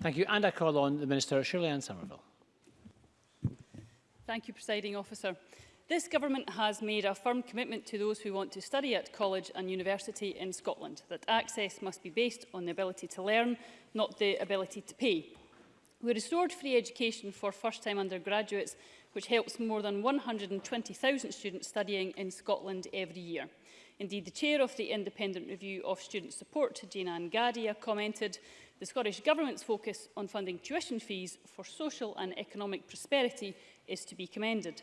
Thank you. And I call on the Minister, Shirley Ann Somerville. Thank you, Presiding Officer. This government has made a firm commitment to those who want to study at college and university in Scotland that access must be based on the ability to learn, not the ability to pay. We restored free education for first-time undergraduates, which helps more than 120,000 students studying in Scotland every year. Indeed, the chair of the Independent Review of Student Support, Jane Ann Gadia, commented, The Scottish Government's focus on funding tuition fees for social and economic prosperity is to be commended.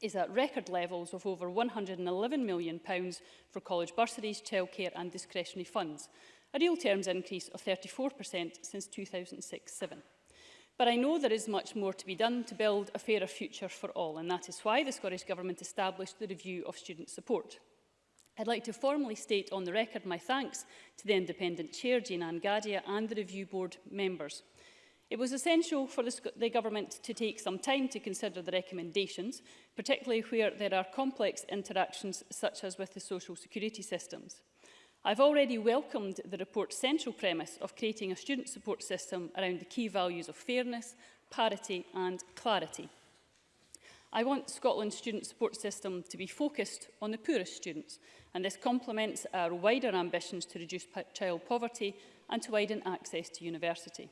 is at record levels of over £111 million for college bursaries, childcare and discretionary funds, a real terms increase of 34% since 2006-07. But I know there is much more to be done to build a fairer future for all, and that is why the Scottish Government established the Review of Student Support. I'd like to formally state on the record my thanks to the independent chair, Jane anne Gadia, and the review board members. It was essential for the, the Government to take some time to consider the recommendations, particularly where there are complex interactions such as with the social security systems. I've already welcomed the report's central premise of creating a student support system around the key values of fairness, parity and clarity. I want Scotland's student support system to be focused on the poorest students, and this complements our wider ambitions to reduce child poverty and to widen access to university.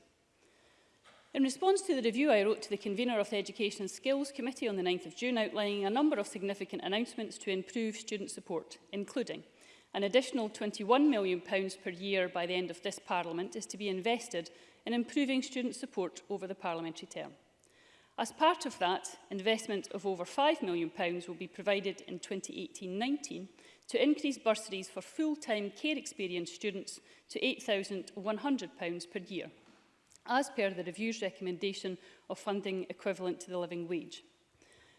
In response to the review, I wrote to the convener of the Education and Skills Committee on the 9th of June outlining a number of significant announcements to improve student support, including an additional £21 million per year by the end of this Parliament is to be invested in improving student support over the parliamentary term. As part of that, investment of over £5 million will be provided in 2018-19 to increase bursaries for full-time care experience students to £8,100 per year as per the review's recommendation of funding equivalent to the living wage.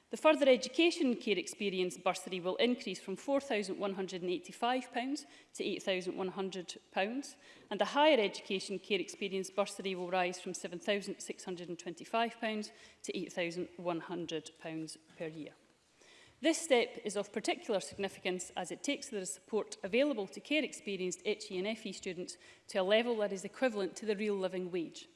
The further education care experience bursary will increase from £4,185 to £8,100 and the higher education care experience bursary will rise from £7,625 to £8,100 per year. This step is of particular significance as it takes the support available to care experienced HE and FE students to a level that is equivalent to the real living wage.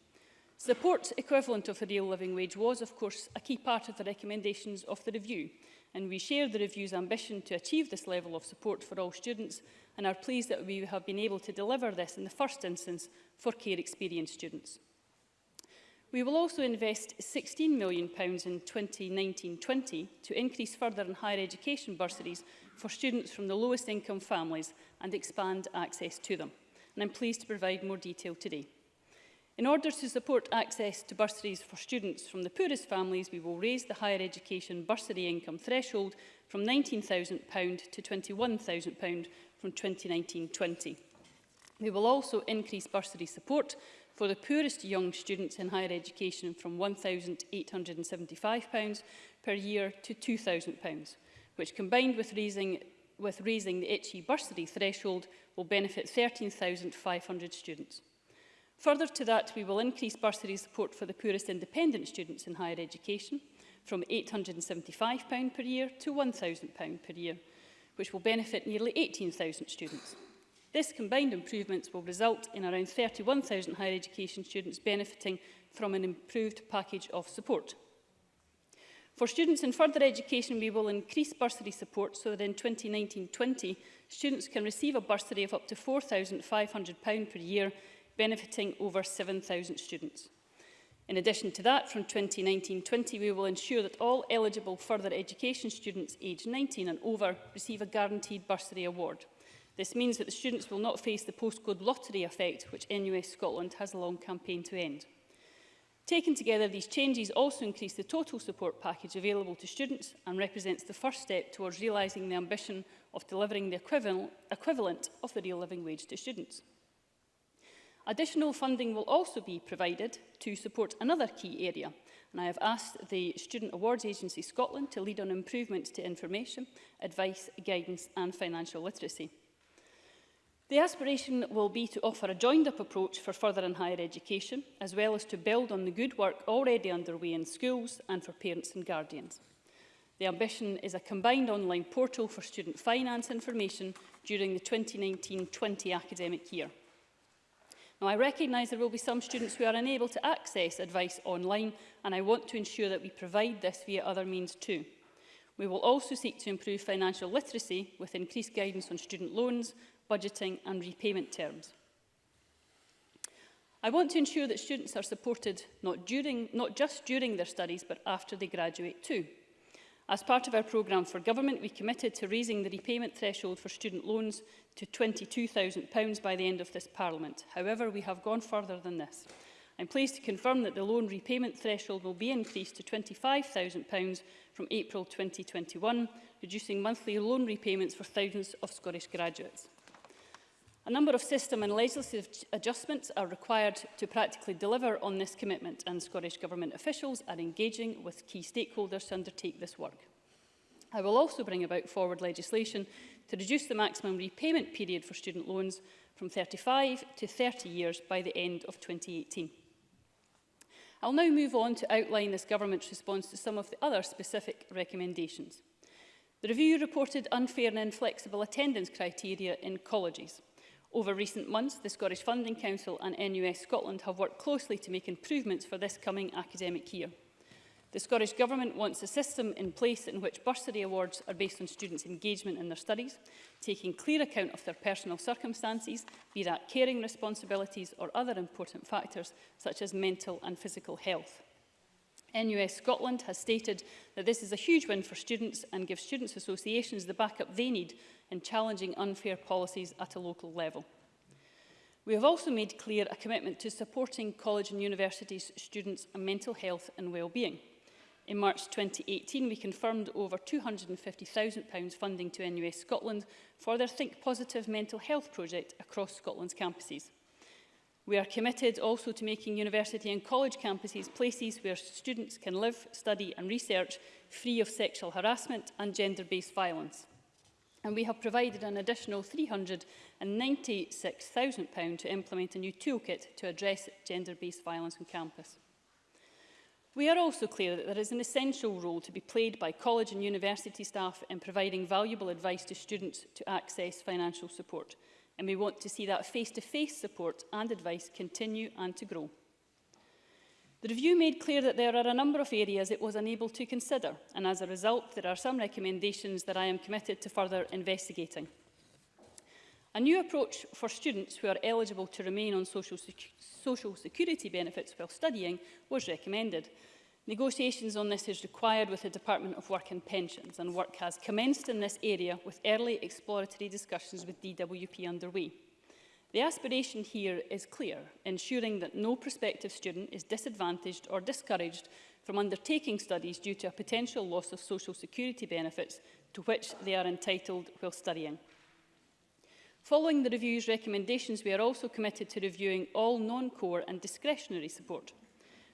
Support equivalent of the real living wage was, of course, a key part of the recommendations of the review, and we share the review's ambition to achieve this level of support for all students and are pleased that we have been able to deliver this in the first instance for care experienced students. We will also invest £16 million in 2019-20 to increase further and higher education bursaries for students from the lowest income families and expand access to them. And I'm pleased to provide more detail today. In order to support access to bursaries for students from the poorest families, we will raise the higher education bursary income threshold from £19,000 to £21,000 from 2019-20. We will also increase bursary support for the poorest young students in higher education from £1,875 per year to £2,000, which combined with raising, with raising the HE bursary threshold will benefit 13,500 students. Further to that, we will increase bursary support for the poorest independent students in higher education from £875 per year to £1,000 per year, which will benefit nearly 18,000 students. This combined improvements will result in around 31,000 higher education students benefiting from an improved package of support. For students in further education, we will increase bursary support so that in 2019-20, students can receive a bursary of up to £4,500 per year benefiting over 7,000 students. In addition to that, from 2019-20, we will ensure that all eligible further education students aged 19 and over receive a guaranteed bursary award. This means that the students will not face the postcode lottery effect, which NUS Scotland has a long campaign to end. Taken together, these changes also increase the total support package available to students and represents the first step towards realising the ambition of delivering the equivalent, equivalent of the real living wage to students. Additional funding will also be provided to support another key area, and I have asked the Student Awards Agency Scotland to lead on improvements to information, advice, guidance and financial literacy. The aspiration will be to offer a joined-up approach for further and higher education, as well as to build on the good work already underway in schools and for parents and guardians. The ambition is a combined online portal for student finance information during the 2019-20 academic year. Now, I recognise there will be some students who are unable to access advice online, and I want to ensure that we provide this via other means too. We will also seek to improve financial literacy with increased guidance on student loans, budgeting and repayment terms. I want to ensure that students are supported not, during, not just during their studies, but after they graduate too. As part of our programme for government, we committed to raising the repayment threshold for student loans to £22,000 by the end of this Parliament. However, we have gone further than this. I'm pleased to confirm that the loan repayment threshold will be increased to £25,000 from April 2021, reducing monthly loan repayments for thousands of Scottish graduates. A number of system and legislative adjustments are required to practically deliver on this commitment and Scottish Government officials are engaging with key stakeholders to undertake this work. I will also bring about forward legislation to reduce the maximum repayment period for student loans from 35 to 30 years by the end of 2018. I'll now move on to outline this government's response to some of the other specific recommendations. The review reported unfair and inflexible attendance criteria in colleges. Over recent months, the Scottish Funding Council and NUS Scotland have worked closely to make improvements for this coming academic year. The Scottish Government wants a system in place in which bursary awards are based on students' engagement in their studies, taking clear account of their personal circumstances, be that caring responsibilities or other important factors such as mental and physical health. NUS Scotland has stated that this is a huge win for students and gives students' associations the backup they need in challenging unfair policies at a local level. We have also made clear a commitment to supporting college and universities students' and mental health and well-being. In March 2018, we confirmed over £250,000 funding to NUS Scotland for their Think Positive mental health project across Scotland's campuses. We are committed also to making university and college campuses places where students can live, study and research free of sexual harassment and gender-based violence. And we have provided an additional £396,000 to implement a new toolkit to address gender-based violence on campus. We are also clear that there is an essential role to be played by college and university staff in providing valuable advice to students to access financial support and we want to see that face-to-face -face support and advice continue and to grow. The review made clear that there are a number of areas it was unable to consider, and as a result, there are some recommendations that I am committed to further investigating. A new approach for students who are eligible to remain on social, sec social security benefits while studying was recommended. Negotiations on this is required with the Department of Work and Pensions, and work has commenced in this area with early exploratory discussions with DWP underway. The aspiration here is clear, ensuring that no prospective student is disadvantaged or discouraged from undertaking studies due to a potential loss of social security benefits to which they are entitled while studying. Following the review's recommendations, we are also committed to reviewing all non-core and discretionary support.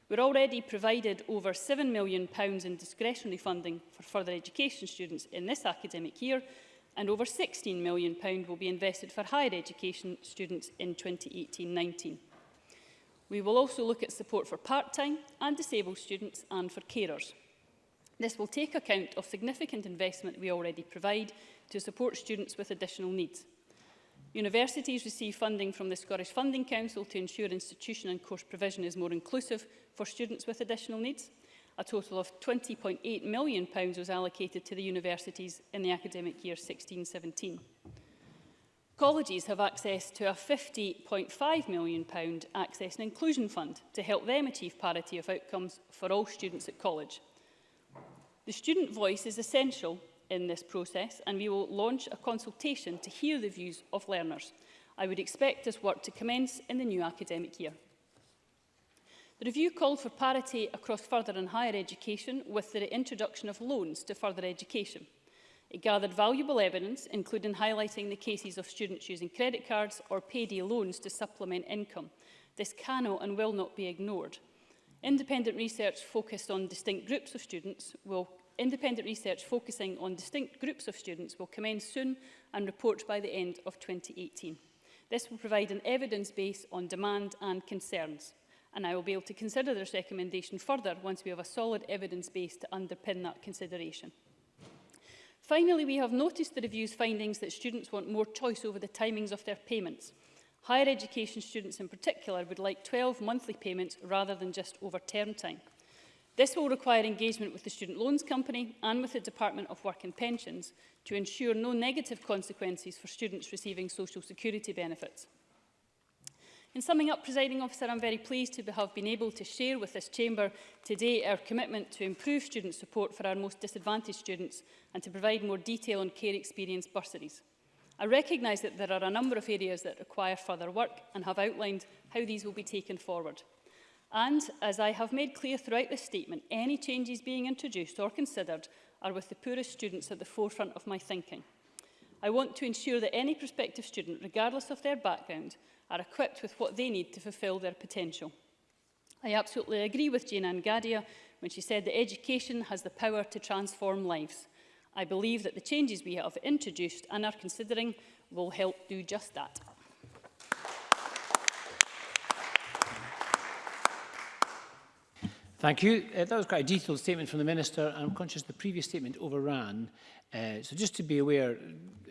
We're already provided over £7 million in discretionary funding for further education students in this academic year, and over £16 million will be invested for higher education students in 2018-19. We will also look at support for part-time and disabled students and for carers. This will take account of significant investment we already provide to support students with additional needs. Universities receive funding from the Scottish Funding Council to ensure institution and course provision is more inclusive for students with additional needs. A total of £20.8 million pounds was allocated to the universities in the academic year 16-17. Colleges have access to a £50.5 million pound Access and Inclusion Fund to help them achieve parity of outcomes for all students at college. The student voice is essential in this process and we will launch a consultation to hear the views of learners. I would expect this work to commence in the new academic year. The review called for parity across further and higher education with the introduction of loans to further education. It gathered valuable evidence, including highlighting the cases of students using credit cards or payday loans to supplement income. This cannot and will not be ignored. Independent research focused on distinct groups of students will Independent research focusing on distinct groups of students will commence soon and report by the end of 2018. This will provide an evidence base on demand and concerns, and I will be able to consider this recommendation further once we have a solid evidence base to underpin that consideration. Finally, we have noticed the review's findings that students want more choice over the timings of their payments. Higher education students in particular would like 12 monthly payments rather than just over term time. This will require engagement with the Student Loans Company and with the Department of Work and Pensions to ensure no negative consequences for students receiving social security benefits. In summing up, presiding officer, I'm very pleased to have been able to share with this chamber today our commitment to improve student support for our most disadvantaged students and to provide more detail on care experience bursaries. I recognise that there are a number of areas that require further work and have outlined how these will be taken forward. And, as I have made clear throughout this statement, any changes being introduced or considered are with the poorest students at the forefront of my thinking. I want to ensure that any prospective student, regardless of their background, are equipped with what they need to fulfil their potential. I absolutely agree with Jane Ann Gadia when she said that education has the power to transform lives. I believe that the changes we have introduced and are considering will help do just that. Thank you. Uh, that was quite a detailed statement from the Minister, and I'm conscious the previous statement overran. Uh, so just to be aware,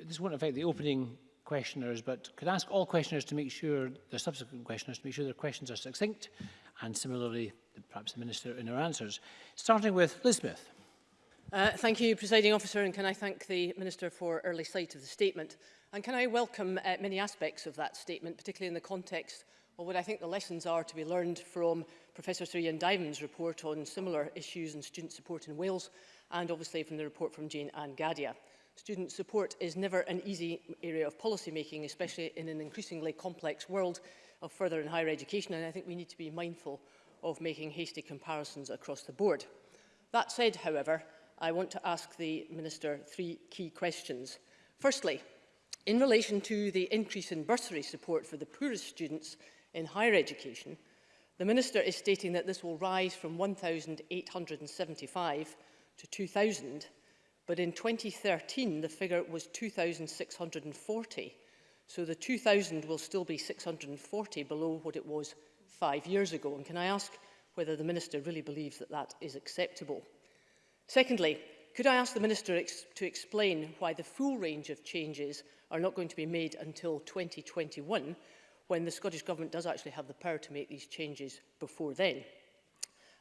this won't affect the opening questioners, but could ask all questioners to make sure, the subsequent questioners, to make sure their questions are succinct, and similarly, perhaps the Minister in her answers. Starting with Liz Smith. Uh, thank you, Presiding Officer, and can I thank the Minister for early sight of the statement. And can I welcome uh, many aspects of that statement, particularly in the context of Well, what I think the lessons are to be learned from Professor Sir Ian Diamond's report on similar issues in student support in Wales and obviously from the report from Jane Ann Gadia. Student support is never an easy area of policy making, especially in an increasingly complex world of further and higher education, and I think we need to be mindful of making hasty comparisons across the board. That said, however, I want to ask the Minister three key questions. Firstly, in relation to the increase in bursary support for the poorest students in higher education, the Minister is stating that this will rise from 1,875 to 2,000, but in 2013 the figure was 2,640. So the 2,000 will still be 640 below what it was five years ago. And can I ask whether the Minister really believes that that is acceptable? Secondly, could I ask the Minister ex to explain why the full range of changes are not going to be made until 2021 when the Scottish Government does actually have the power to make these changes before then.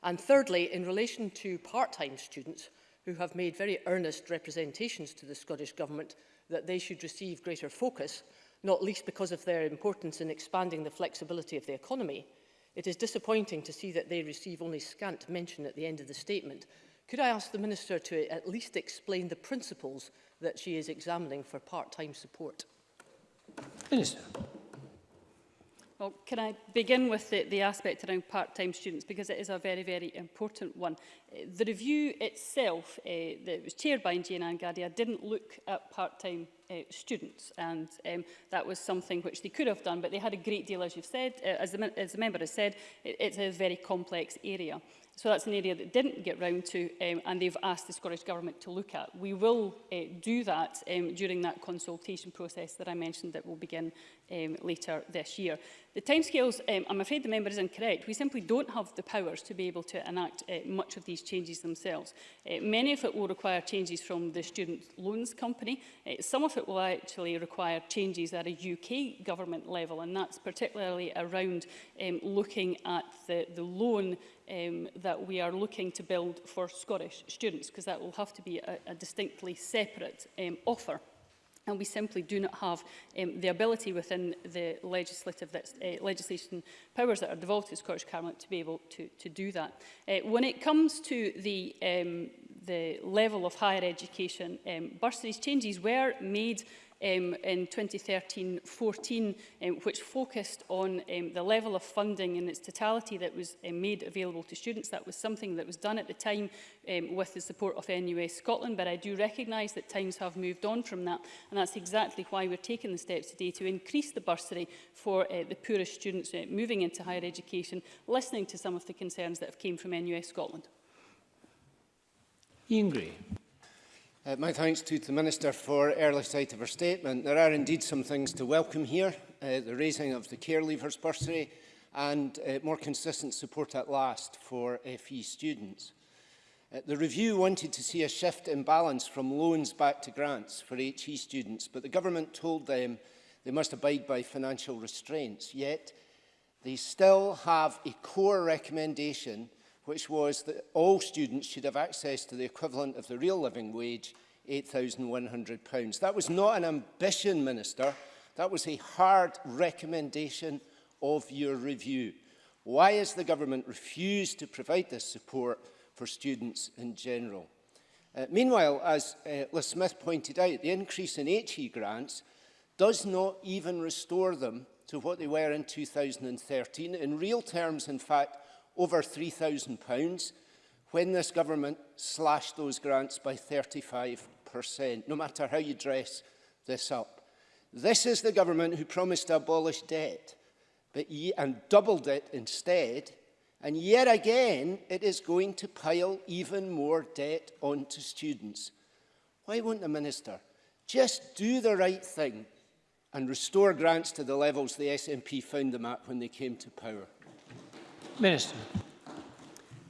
And thirdly, in relation to part-time students who have made very earnest representations to the Scottish Government that they should receive greater focus, not least because of their importance in expanding the flexibility of the economy, it is disappointing to see that they receive only scant mention at the end of the statement. Could I ask the Minister to at least explain the principles that she is examining for part-time support? Minister. Well, can I begin with the, the aspect around part-time students because it is a very, very important one. The review itself uh, that was chaired by Jane Angadia didn't look at part-time uh, students and um, that was something which they could have done but they had a great deal, as you've said, uh, as, the, as the member has said, it, it's a very complex area. So that's an area that didn't get round to um, and they've asked the Scottish Government to look at. We will uh, do that um, during that consultation process that I mentioned that will begin um, later this year. The timescales, um, I'm afraid the member is incorrect. We simply don't have the powers to be able to enact uh, much of these changes themselves. Uh, many of it will require changes from the Student Loans Company. Uh, some of it will actually require changes at a UK government level, and that's particularly around um, looking at the, the loan um, that we are looking to build for Scottish students, because that will have to be a, a distinctly separate um, offer and we simply do not have um, the ability within the legislative that's, uh, legislation powers that are devolved to Scottish Parliament to be able to, to do that. Uh, when it comes to the, um, the level of higher education, um, bursaries changes were made um, in 2013-14, um, which focused on um, the level of funding in its totality that was um, made available to students. That was something that was done at the time um, with the support of NUS Scotland, but I do recognise that times have moved on from that, and that's exactly why we're taking the steps today to increase the bursary for uh, the poorest students uh, moving into higher education, listening to some of the concerns that have came from NUS Scotland. Ian Gray. Uh, my thanks to the Minister for early sight of her statement. There are indeed some things to welcome here. Uh, the raising of the care leavers bursary and uh, more consistent support at last for FE students. Uh, the review wanted to see a shift in balance from loans back to grants for HE students, but the government told them they must abide by financial restraints. Yet, they still have a core recommendation – which was that all students should have access to the equivalent of the real living wage, £8,100. That was not an ambition, Minister. That was a hard recommendation of your review. Why has the government refused to provide this support for students in general? Uh, meanwhile, as uh, Liz Smith pointed out, the increase in HE grants does not even restore them to what they were in 2013. In real terms, in fact, over £3,000 when this government slashed those grants by 35%, no matter how you dress this up. This is the government who promised to abolish debt but and doubled it instead, and yet again it is going to pile even more debt onto students. Why won't the Minister just do the right thing and restore grants to the levels the SNP found them at when they came to power? Minister.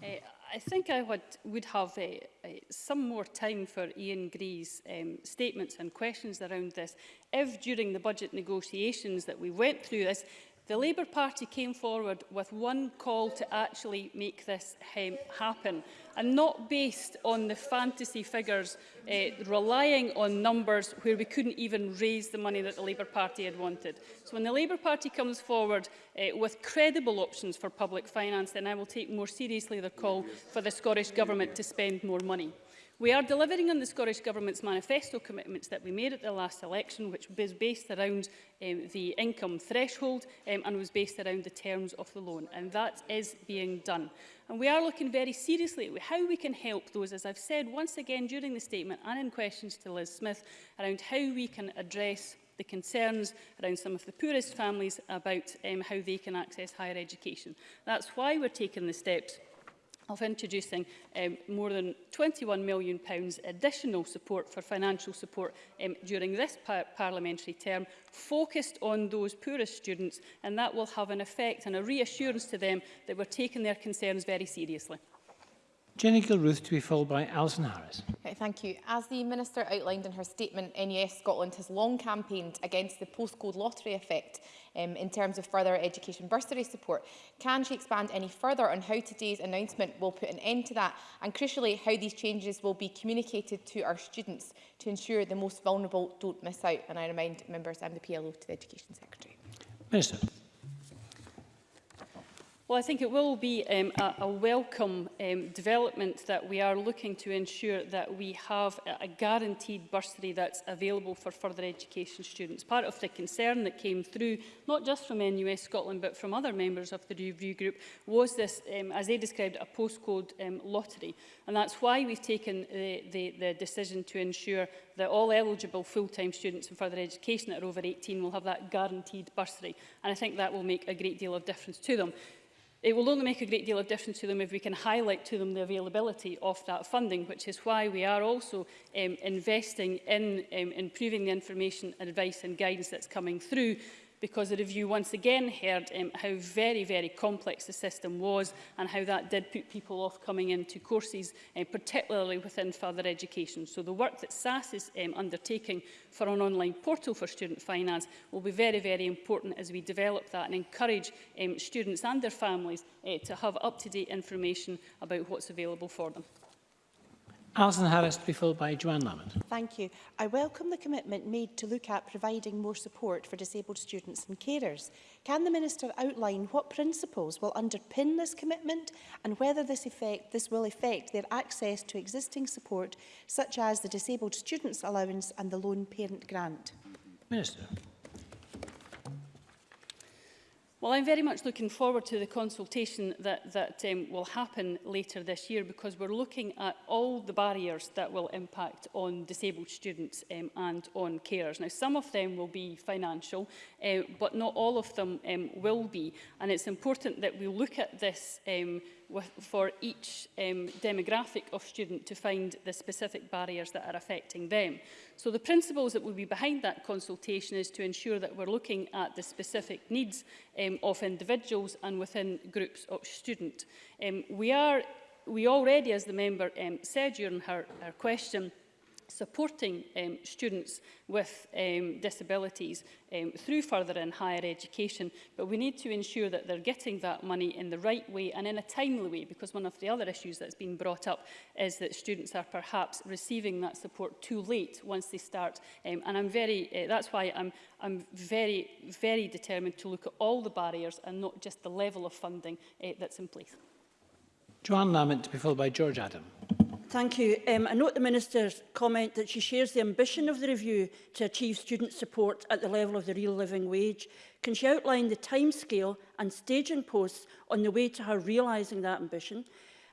Uh, I think I would, would have a, uh, eh, eh, some more time for Ian Gree's um, statements and questions around this. If during the budget negotiations that we went through this, The Labour Party came forward with one call to actually make this um, happen, and not based on the fantasy figures, uh, relying on numbers where we couldn't even raise the money that the Labour Party had wanted. So when the Labour Party comes forward uh, with credible options for public finance, then I will take more seriously the call for the Scottish Government to spend more money. We are delivering on the Scottish Government's manifesto commitments that we made at the last election, which was based around um, the income threshold um, and was based around the terms of the loan. And that is being done. And we are looking very seriously at how we can help those, as I've said once again during the statement and in questions to Liz Smith, around how we can address the concerns around some of the poorest families about um, how they can access higher education. That's why we're taking the steps of introducing um, more than £21 million pounds additional support for financial support um, during this par parliamentary term, focused on those poorest students, and that will have an effect and a reassurance to them that we're taking their concerns very seriously. Jenny Gilruth to be followed by Alison Harris. Okay, thank you. As the Minister outlined in her statement, NES Scotland has long campaigned against the postcode lottery effect um, in terms of further education bursary support. Can she expand any further on how today's announcement will put an end to that and crucially how these changes will be communicated to our students to ensure the most vulnerable don't miss out? And I remind members I'm the PLO to the Education Secretary. Minister. Well, I think it will be um, a, a welcome um, development that we are looking to ensure that we have a guaranteed bursary that's available for further education students. Part of the concern that came through, not just from NUS Scotland, but from other members of the review group, was this, um, as they described, a postcode um, lottery. And that's why we've taken the, the, the decision to ensure that all eligible full-time students in further education that are over 18 will have that guaranteed bursary. And I think that will make a great deal of difference to them. It will only make a great deal of difference to them if we can highlight to them the availability of that funding, which is why we are also um, investing in um, improving the information, advice and guidance that's coming through because the review once again heard um, how very, very complex the system was and how that did put people off coming into courses, uh, particularly within further education. So the work that SAS is um, undertaking for an online portal for student finance will be very, very important as we develop that and encourage um, students and their families uh, to have up-to-date information about what's available for them. Alison Harris to be followed by Joanne Lamont. Thank you. I welcome the commitment made to look at providing more support for disabled students and carers. Can the Minister outline what principles will underpin this commitment and whether this, effect, this will affect their access to existing support such as the Disabled Students Allowance and the Lone Parent Grant? Minister. Well, I'm very much looking forward to the consultation that, that um, will happen later this year because we're looking at all the barriers that will impact on disabled students um, and on carers. Now, some of them will be financial, uh, but not all of them um, will be. And it's important that we look at this um, with, for each um, demographic of student to find the specific barriers that are affecting them. So the principles that will be behind that consultation is to ensure that we're looking at the specific needs um, of individuals and within groups of student. Um, we are we already, as the member um, said during her, her question, supporting um, students with um, disabilities um, through further and higher education, but we need to ensure that they're getting that money in the right way and in a timely way, because one of the other issues that's been brought up is that students are perhaps receiving that support too late once they start. Um, and I'm very, uh, that's why I'm, I'm very, very determined to look at all the barriers and not just the level of funding uh, that's in place. Joanne Lamont to be followed by George Adam. Thank you. Um, I note the Minister's comment that she shares the ambition of the review to achieve student support at the level of the real living wage. Can she outline the timescale and staging posts on the way to her realising that ambition?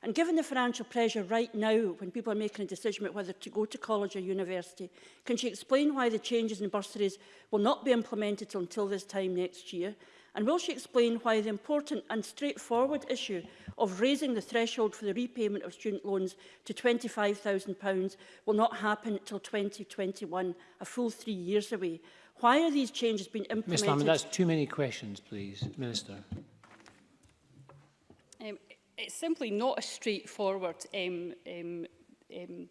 And given the financial pressure right now when people are making a decision about whether to go to college or university, can she explain why the changes in bursaries will not be implemented until this time next year? And will she explain why the important and straightforward issue of raising the threshold for the repayment of student loans to £25,000 will not happen until 2021, a full three years away? Why are these changes being implemented? Ms Lamb, that's too many questions, please. Minister. Um, it's simply not a straightforward um, um, um,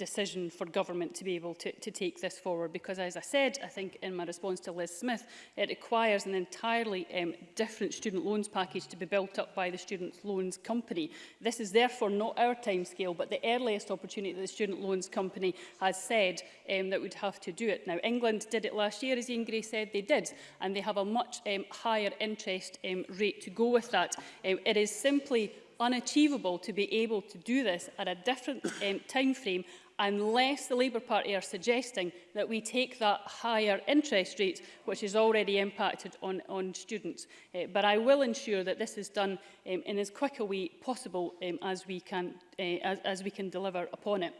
decision for government to be able to, to take this forward because as I said I think in my response to Liz Smith it requires an entirely um, different student loans package to be built up by the student loans company this is therefore not our time scale but the earliest opportunity that the student loans company has said um, that we'd have to do it now England did it last year as Ian Gray said they did and they have a much um, higher interest um, rate to go with that um, it is simply unachievable to be able to do this at a different um, time frame unless the Labour Party are suggesting that we take that higher interest rate, which is already impacted on, on students. Uh, but I will ensure that this is done um, in as quick a way possible um, as, we can, uh, as, as we can deliver upon it.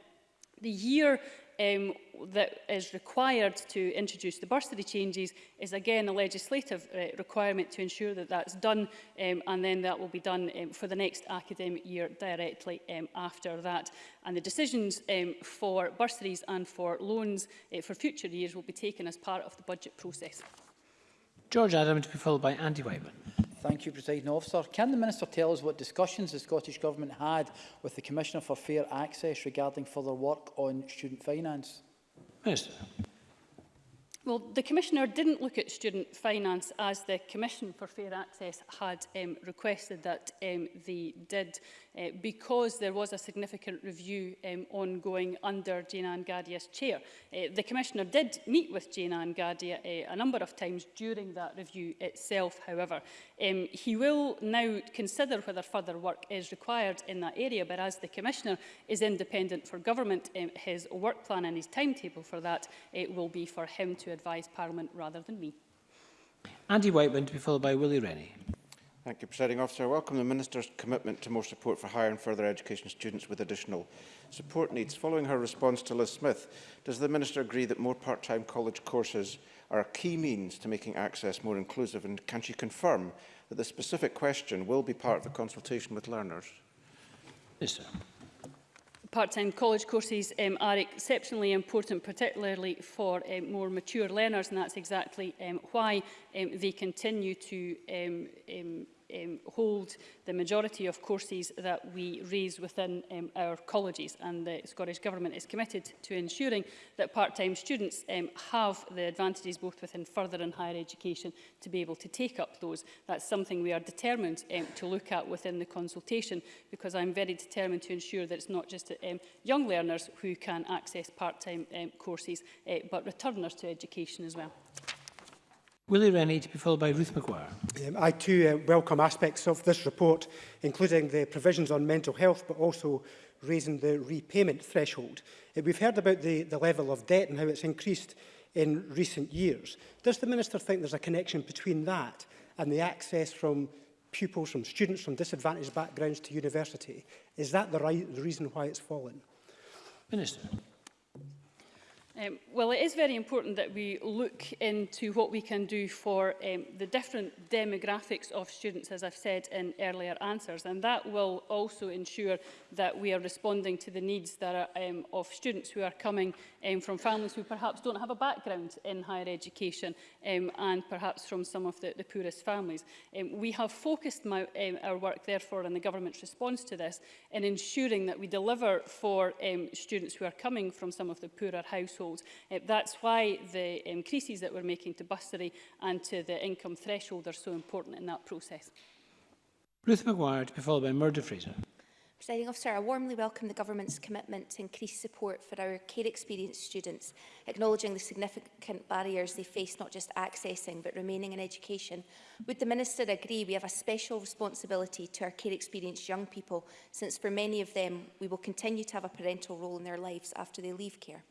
The year um, that is required to introduce the bursary changes is again a legislative uh, requirement to ensure that that's done um, and then that will be done um, for the next academic year directly um, after that and the decisions um, for bursaries and for loans uh, for future years will be taken as part of the budget process. George Adam to be followed by Andy Whiteman. Thank you, President Officer. Can the Minister tell us what discussions the Scottish Government had with the Commissioner for Fair Access regarding further work on student finance? Minister. Well, the Commissioner didn't look at student finance as the Commission for Fair Access had um, requested that um, they did uh, because there was a significant review um, ongoing under Jane Ann Gadia's chair. Uh, the Commissioner did meet with Jane Ann Gadia uh, a number of times during that review itself, however. Um, he will now consider whether further work is required in that area, but as the Commissioner is independent for government, um, his work plan and his timetable for that it will be for him to advise Parliament rather than me. Andy Whiteman to be followed by Willie Rennie. Thank you, Presiding Officer. I welcome the Minister's commitment to more support for higher and further education students with additional support needs. Following her response to Liz Smith, does the Minister agree that more part-time college courses are a key means to making access more inclusive, and can she confirm that the specific question will be part of the consultation with learners? Yes, sir part-time college courses um, are exceptionally important, particularly for um, more mature learners, and that's exactly um, why um, they continue to um, um, um, hold the majority of courses that we raise within um, our colleges and the Scottish Government is committed to ensuring that part-time students um, have the advantages both within further and higher education to be able to take up those. That's something we are determined um, to look at within the consultation because I'm very determined to ensure that it's not just um, young learners who can access part-time um, courses uh, but returners to education as well. Willie Rennie to be followed by Ruth McGuire. Um, I too uh, welcome aspects of this report, including the provisions on mental health, but also raising the repayment threshold. Uh, we've heard about the, the level of debt and how it's increased in recent years. Does the Minister think there's a connection between that and the access from pupils, from students from disadvantaged backgrounds to university? Is that the, right, the reason why it's fallen? Minister. Um, well, it is very important that we look into what we can do for um, the different demographics of students, as I've said in earlier answers, and that will also ensure that we are responding to the needs that are, um, of students who are coming um, from families who perhaps don't have a background in higher education um, and perhaps from some of the, the poorest families. Um, we have focused my, um, our work, therefore, in the government's response to this in ensuring that we deliver for um, students who are coming from some of the poorer households threshold. Uh, that's why the increases um, that we're making to bursary and to the income threshold are so important in that process. Ruth McGuire to be followed by Murdo Fraser. Presiding officer, I warmly welcome the government's commitment to increase support for our care experience students, acknowledging the significant barriers they face not just accessing but remaining in education. Would the minister agree we have a special responsibility to our care experienced young people since for many of them we will continue to have a parental role in their lives after they leave care?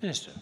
Minister.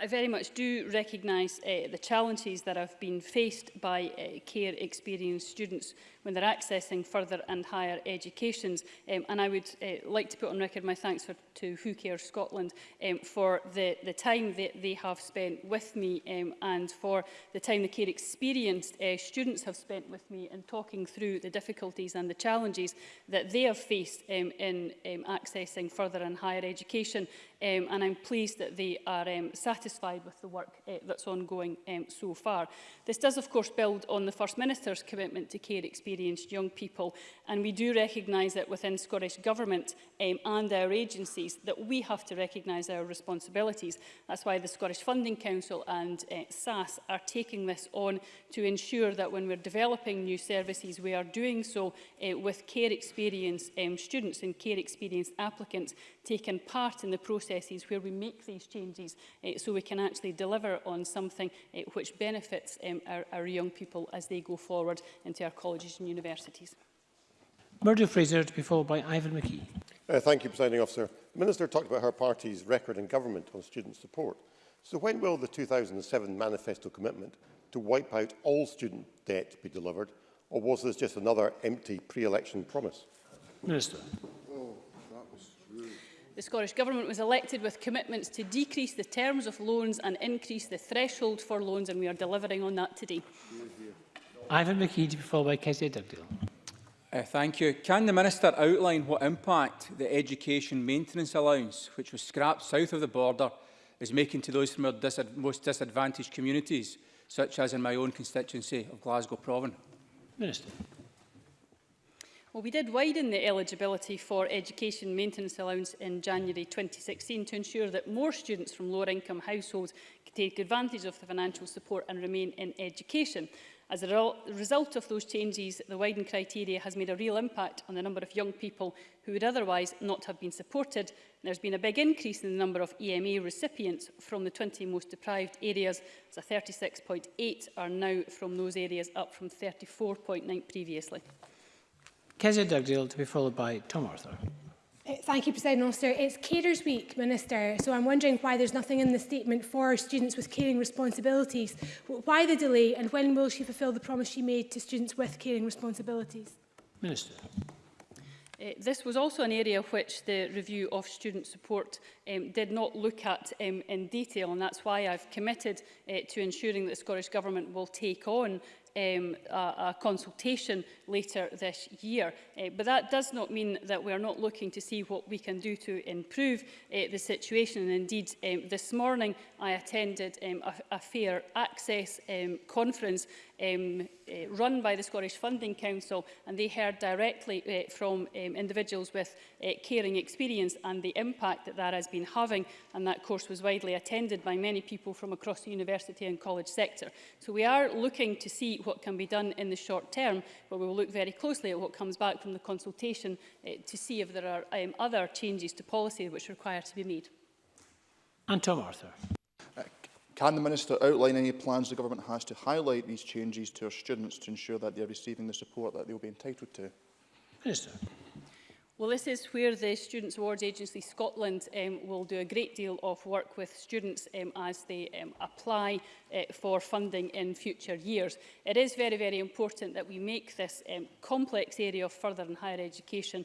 I very much do recognise uh, the challenges that have been faced by uh, care experienced students when they're accessing further and higher educations. Um, and I would uh, like to put on record my thanks for, to Who Cares Scotland um, for the, the time that they have spent with me um, and for the time the care experienced uh, students have spent with me in talking through the difficulties and the challenges that they have faced um, in um, accessing further and higher education. Um, and I'm pleased that they are um, satisfied satisfied with the work uh, that's ongoing um, so far. This does, of course, build on the First Minister's commitment to care experienced young people, and we do recognise that within Scottish Government um, and our agencies that we have to recognise our responsibilities. That's why the Scottish Funding Council and uh, eh, SAS are taking this on to ensure that when we're developing new services, we are doing so uh, with care experienced um, students and care experienced applicants taken part in the processes where we make these changes uh, so we can actually deliver on something uh, which benefits um, our, our young people as they go forward into our colleges and universities. Murdo Fraser to be followed by Ivan McKee. Uh, thank you, Presiding Officer. The Minister talked about her party's record in government on student support. So when will the 2007 manifesto commitment to wipe out all student debt be delivered, or was this just another empty pre-election promise? Minister the Scottish Government was elected with commitments to decrease the terms of loans and increase the threshold for loans, and we are delivering on that today. Ivan McKee, followed by Kezia Dugdale. Uh, thank you. Can the Minister outline what impact the Education Maintenance Allowance, which was scrapped south of the border, is making to those from our disad most disadvantaged communities, such as in my own constituency of Glasgow Province? Minister. Well, we did widen the eligibility for education maintenance allowance in January 2016 to ensure that more students from lower income households could take advantage of the financial support and remain in education. As a result of those changes, the widened criteria has made a real impact on the number of young people who would otherwise not have been supported. And There's been a big increase in the number of EMA recipients from the 20 most deprived areas, so 36.8 are now from those areas, up from 34.9 previously. Kezia Dugdale to be followed by Tom Arthur. Eh, thank you, President Officer. It's Carers Week, Minister, so I'm wondering why there's nothing in the statement for students with caring responsibilities. Why the delay and when will she fulfil the promise she made to students with caring responsibilities? Minister. Uh, this was also an area which the review of student support um, did not look at um, in detail and that's why I've committed uh, to ensuring that the Scottish Government will take on um, a, a consultation later this year. Uh, but that does not mean that we are not looking to see what we can do to improve uh, the situation. And indeed, um, this morning I attended um, a, a Fair Access um, conference um, uh, run by the Scottish Funding Council and they heard directly uh, from um, individuals with uh, caring experience and the impact that that has been having and that course was widely attended by many people from across the university and college sector. So we are looking to see what can be done in the short term but we will look very closely at what comes back from the consultation uh, to see if there are um, other changes to policy which require to be made. And Tom Arthur. Can the Minister outline any plans the Government has to highlight these changes to our students to ensure that they are receiving the support that they will be entitled to? Minister. Well, this is where the Students Awards Agency Scotland um, will do a great deal of work with students um, as they um, apply uh, for funding in future years. It is very, very important that we make this um, complex area of further and higher education